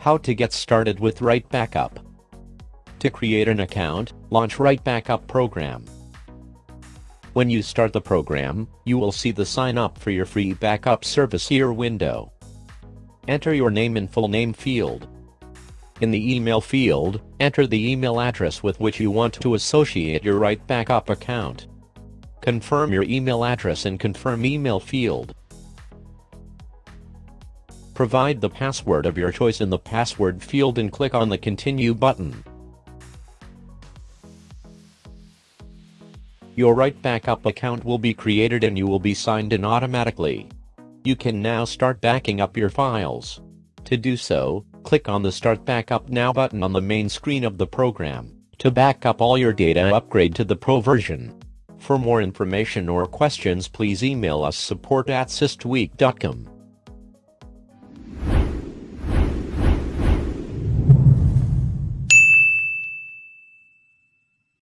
How to get started with Right Backup. To create an account, launch Right Backup program. When you start the program, you will see the sign up for your free backup service here window. Enter your name and full name field. In the email field, enter the email address with which you want to associate your Right Backup account. Confirm your email address in Confirm Email field. Provide the password of your choice in the password field and click on the Continue button. Your Right Backup account will be created and you will be signed in automatically. You can now start backing up your files. To do so, click on the Start Backup Now button on the main screen of the program. To back up all your data upgrade to the Pro version. For more information or questions please email us support at systweak.com.